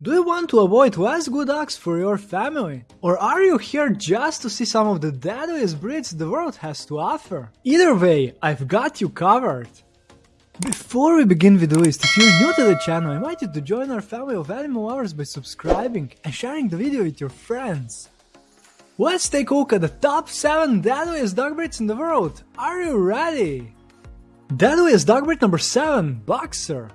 Do you want to avoid less good dogs for your family? Or are you here just to see some of the deadliest breeds the world has to offer? Either way, I've got you covered! Before we begin with the list, if you're new to the channel, I invite you to join our family of animal lovers by subscribing and sharing the video with your friends. Let's take a look at the top 7 deadliest dog breeds in the world. Are you ready? Deadliest dog breed number 7, Boxer.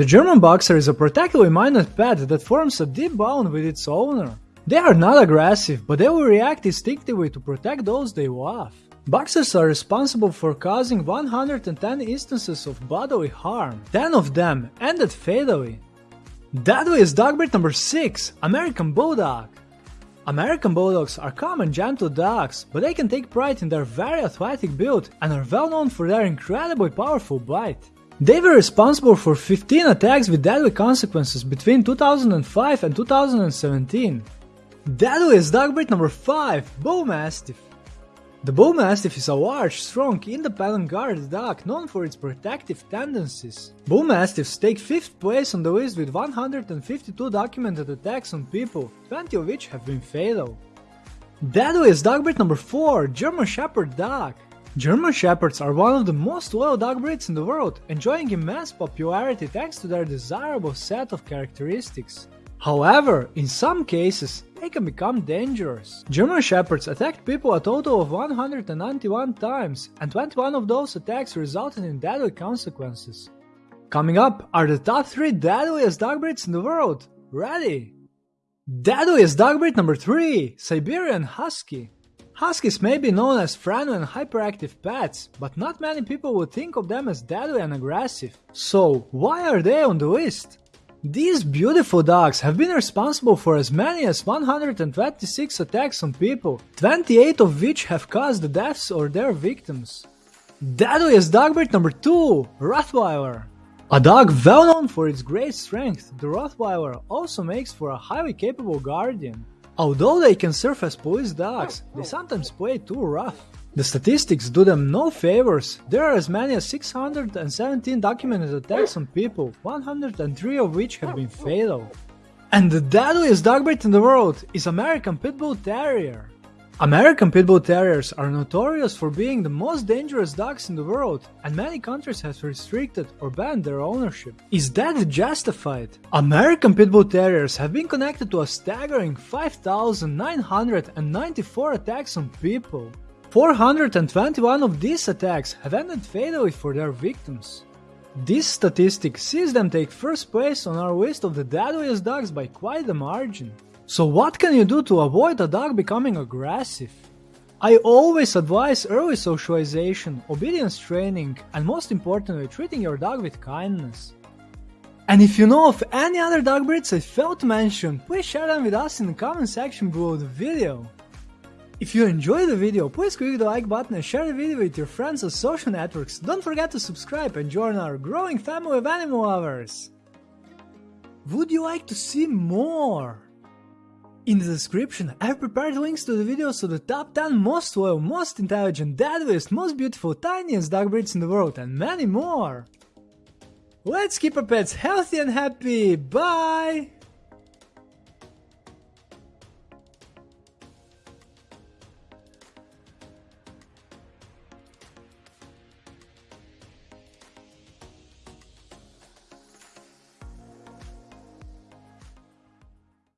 The German Boxer is a protectively minded pet that forms a deep bond with its owner. They are not aggressive, but they will react instinctively to protect those they love. Boxers are responsible for causing 110 instances of bodily harm. 10 of them ended fatally. Deadliest dog breed number 6, American Bulldog. American Bulldogs are calm and gentle dogs, but they can take pride in their very athletic build and are well known for their incredibly powerful bite. They were responsible for 15 attacks with deadly consequences between 2005 and 2017. Deadliest dog breed number 5, Bull Mastiff. The Bull Mastiff is a large, strong, independent guard dog known for its protective tendencies. Bull Mastiffs take 5th place on the list with 152 documented attacks on people, 20 of which have been fatal. Deadliest dog breed number 4, German Shepherd Dog. German Shepherds are one of the most loyal dog breeds in the world, enjoying immense popularity thanks to their desirable set of characteristics. However, in some cases, they can become dangerous. German Shepherds attacked people a total of 191 times, and 21 of those attacks resulted in deadly consequences. Coming up are the top 3 deadliest dog breeds in the world. Ready? Deadliest dog breed number 3 Siberian Husky. Huskies may be known as friendly and hyperactive pets, but not many people would think of them as deadly and aggressive. So, why are they on the list? These beautiful dogs have been responsible for as many as 126 attacks on people, 28 of which have caused the deaths or their victims. Deadliest dog breed number 2 Rottweiler. A dog well known for its great strength, the Rottweiler also makes for a highly capable guardian. Although they can serve as police dogs, they sometimes play too rough. The statistics do them no favors. There are as many as 617 documented attacks on people, 103 of which have been fatal. And the deadliest dog breed in the world is American Pit Bull Terrier. American Pit Bull Terriers are notorious for being the most dangerous dogs in the world, and many countries have restricted or banned their ownership. Is that justified? American Pit Bull Terriers have been connected to a staggering 5,994 attacks on people. 421 of these attacks have ended fatally for their victims. This statistic sees them take first place on our list of the deadliest dogs by quite a margin. So what can you do to avoid a dog becoming aggressive? I always advise early socialization, obedience training, and most importantly, treating your dog with kindness. And if you know of any other dog breeds I failed to mention, please share them with us in the comment section below the video. If you enjoyed the video, please click the like button and share the video with your friends on social networks. Don't forget to subscribe and join our growing family of animal lovers. Would you like to see more? In the description, I have prepared links to the videos of the top 10 most loyal, most intelligent, deadliest, most beautiful, tiniest dog breeds in the world and many more! Let's keep our pets healthy and happy, bye!